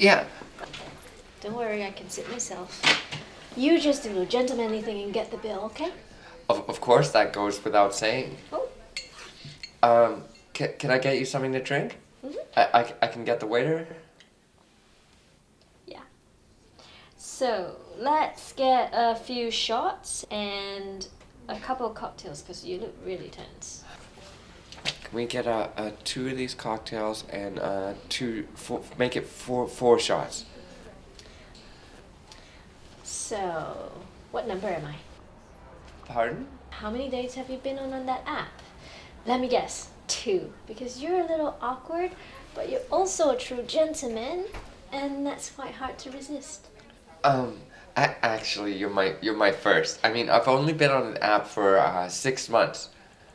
Yeah. Don't worry, I can sit myself. You just do the gentlemanly thing and get the bill, okay? Of, of course, that goes without saying. Oh. Um, can, can I get you something to drink? Mm -hmm. I, I, I can get the waiter? Yeah. So, let's get a few shots and a couple of cocktails because you look really tense. We get uh, uh, two of these cocktails and uh, two, four, make it four, four shots? So, what number am I? Pardon? How many dates have you been on on that app? Let me guess. Two. Because you're a little awkward, but you're also a true gentleman, and that's quite hard to resist. Um, a- actually, you're my you're my first. I mean, I've only been on an app for uh, six months.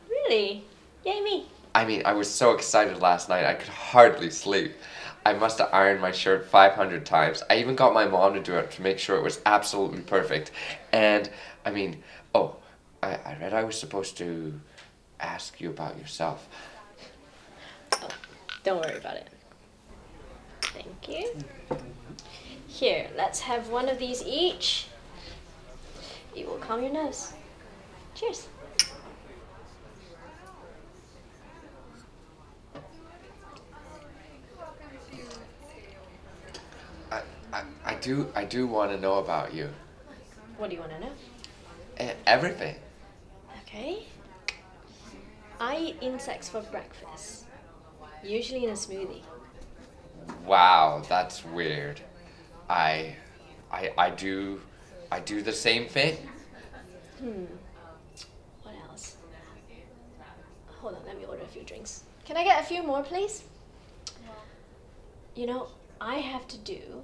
Really? Yay me. I mean, I was so excited last night I could hardly sleep. I must have ironed my shirt 500 times. I even got my mom to do it to make sure it was absolutely perfect. And, I mean, oh, I, I read I was supposed to ask you about yourself. Oh, don't worry about it. Thank you. Here, let's have one of these each. It will calm your nerves. Cheers. I, I, I do I do want to know about you. What do you want to know? Everything. Okay. I eat insects for breakfast, usually in a smoothie. Wow, that's weird. I, I, I do, I do the same thing. Hmm. What else? Hold on, let me order a few drinks. Can I get a few more, please? You know, I have to do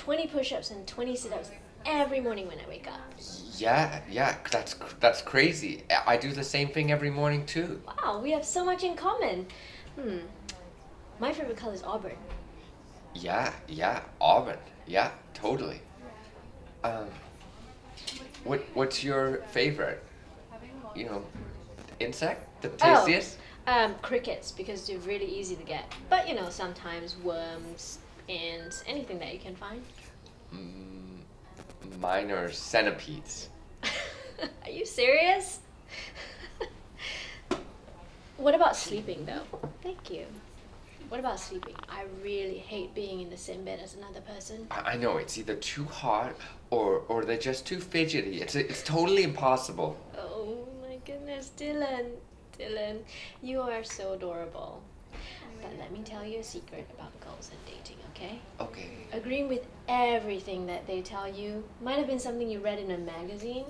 20 push ups and 20 sit ups every morning when I wake up. Yeah, yeah, that's that's crazy. I do the same thing every morning too. Wow, we have so much in common. Hmm. My favorite color is auburn. Yeah, yeah, Auburn. Yeah, totally. Um, what what's your favorite? You know, insect, the Oh. tastiest. Um, crickets, because they're really easy to get. But you know, sometimes worms, ants, anything that you can find. Mm, minor centipedes. Are you serious? what about sleeping though? Thank you. What about sleeping? I really hate being in the same bed as another person. I, I know it's either too hot or or they're just too fidgety. It's it's totally impossible. Oh my goodness, Dylan. Dylan, you are so adorable. But let me tell you a secret about girls and dating, okay? Okay. Agreeing with everything that they tell you might have been something you read in a magazine,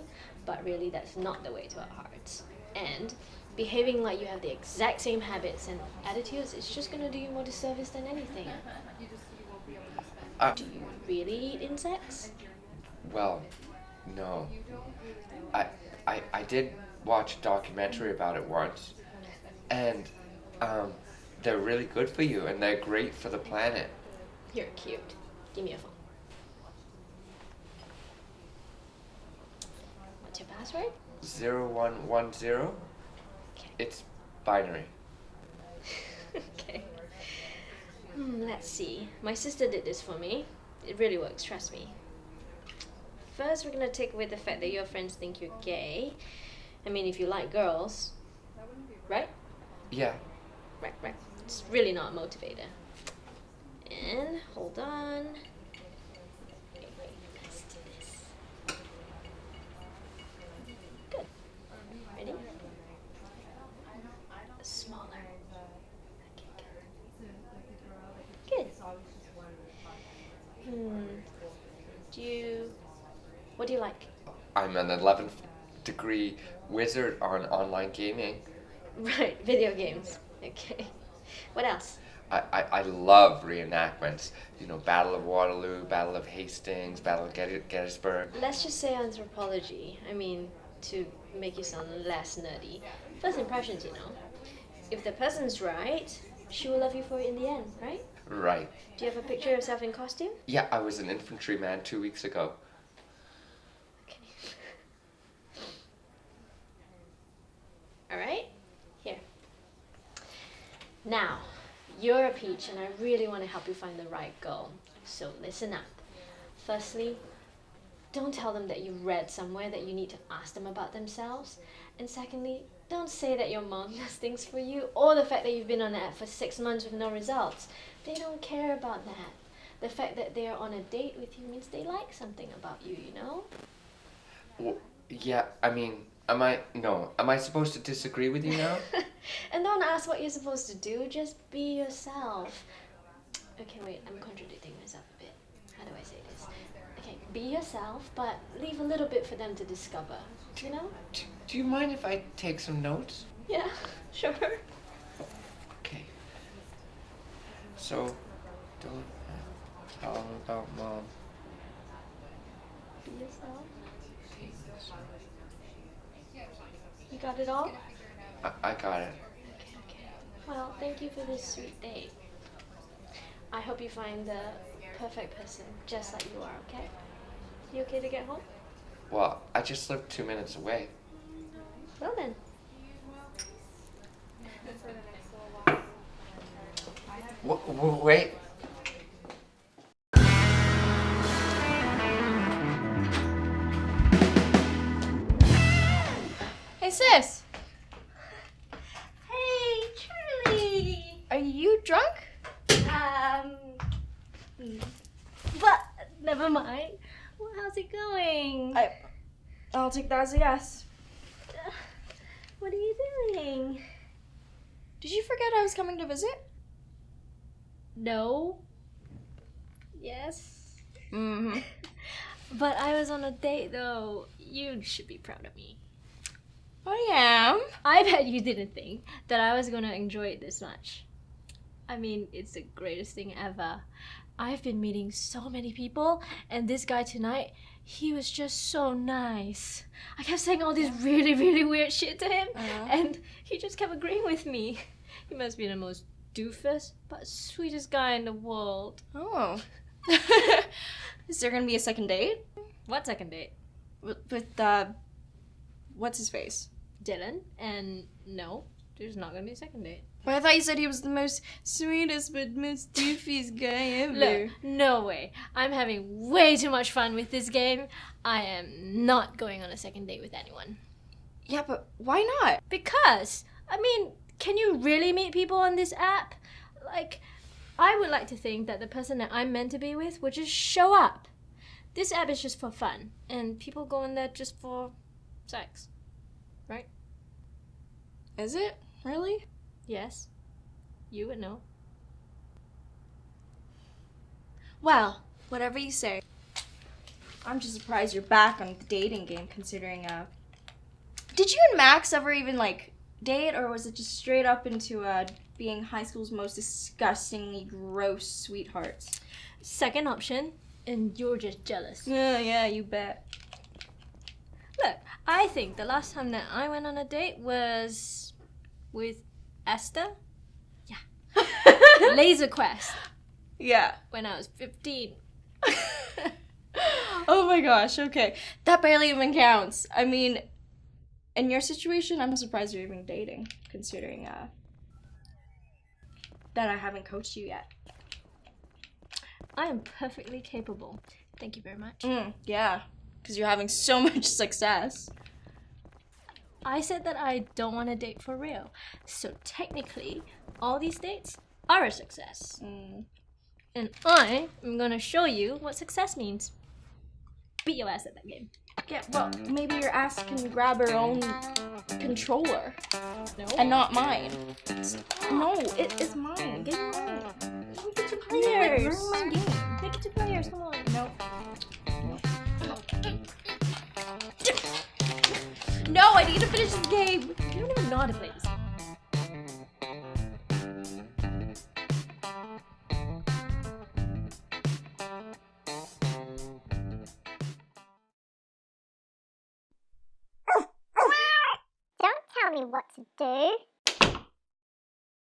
but really that's not the way to our hearts. And behaving like you have the exact same habits and attitudes is just gonna do you more disservice than anything. Uh, Do you really eat insects? well, no. I I I did watch a documentary about it once, and um, they're really good for you and they're great for the planet. You're cute. Give me a phone. What's your password? Zero one one zero. Okay. It's binary. okay. Hmm, let's see. My sister did this for me. It really works, trust me. First, we're gonna take away the fact that your friends think you're gay. I mean, if you like girls, right? Yeah. Right, right. It's really not a motivator. And hold on. Wait, wait, let's do this. Good. Ready? Smaller. Good. Hmm. Do you. What do you like? I'm an 11th degree wizard on online gaming. Right, video games. Okay. What else? I, I, I love reenactments. You know, Battle of Waterloo, Battle of Hastings, Battle of Gettysburg. Let's just say anthropology. I mean, to make you sound less nerdy. First impressions, you know. If the person's right, she will love you for it in the end, right? Right. Do you have a picture of yourself in costume? Yeah, I was an infantryman two weeks ago. Okay. Alright, here. Now, you're a peach, and I really want to help you find the right girl. So listen up. Firstly, don't tell them that you read somewhere that you need to ask them about themselves. And secondly, don't say that your mom does things for you or the fact that you've been on the app for six months with no results. They don't care about that. The fact that they are on a date with you means they like something about you, you know? Well, yeah, I mean, am I no? Am I supposed to disagree with you now? and don't ask what you're supposed to do, just be yourself. Okay, wait, I'm contradicting myself a bit. How do I say this? Okay, be yourself, but leave a little bit for them to discover, you know? do, do you mind if I take some notes? Yeah, sure. Okay. So, don't uh, tell about mom. Be yourself. You got it all? I, I got it. Okay, okay. Well, thank you for this sweet date. I hope you find the perfect person, just like you are, okay? You okay to get home? Well, I just live two minutes away. Well then. W- w- wait. Hey sis, Hey, Charlie. are you drunk? Um, but never mind. Well, how's it going? I, I'll take that as a yes. What are you doing? Did you forget I was coming to visit? No. Yes. Mm-hmm. But I was on a date though. You should be proud of me. I am. I bet you didn't think that I was gonna enjoy it this much. I mean, it's the greatest thing ever. I've been meeting so many people, and this guy tonight, he was just so nice. I kept saying all this really, really weird shit to him, Uh-huh. and he just kept agreeing with me. He must be the most doofus, but sweetest guy in the world. Oh. Is there gonna be a second date What second date? with, with uh, what's his face? Dylan, and no, there's not gonna be a second date. But I thought you said he was the most sweetest but most doofiest guy ever. Look, no way. I'm having way too much fun with this game. I am not going on a second date with anyone. Yeah, but why not? Because, I mean, can you really meet people on this app? Like, I would like to think that the person that I'm meant to be with would just show up. This app is just for fun, and people go in there just for sex. Right? Is it really? Yes? You would know. Well, whatever you say. I'm just surprised you're back on the dating game considering uh Did you and Max ever even like date or was it just straight up into uh being high school's most disgustingly gross sweethearts? Second option, and you're just jealous. Yeah, yeah, you bet. Look, I think the last time that I went on a date was with Esther. Yeah. Laser Quest yeah. when I was 15. oh my gosh, okay. That barely even counts. I mean, in your situation, I'm surprised you're even dating, considering uh that I haven't coached you yet. I am perfectly capable. Thank you very much. Mm, yeah, because you're having so much success. I said that I don't want to date for real. So technically, all these dates are a success. Mm. And I am gonna show you what success means. Beat your ass at that game. Yeah, well, maybe your ass can grab her own controller No. and not mine. No, it is mine. Get your. Make it two players. ruin my game. Two players. Come on. No. I need to finish this game. You don't even know how to play this. Don't tell me what to do.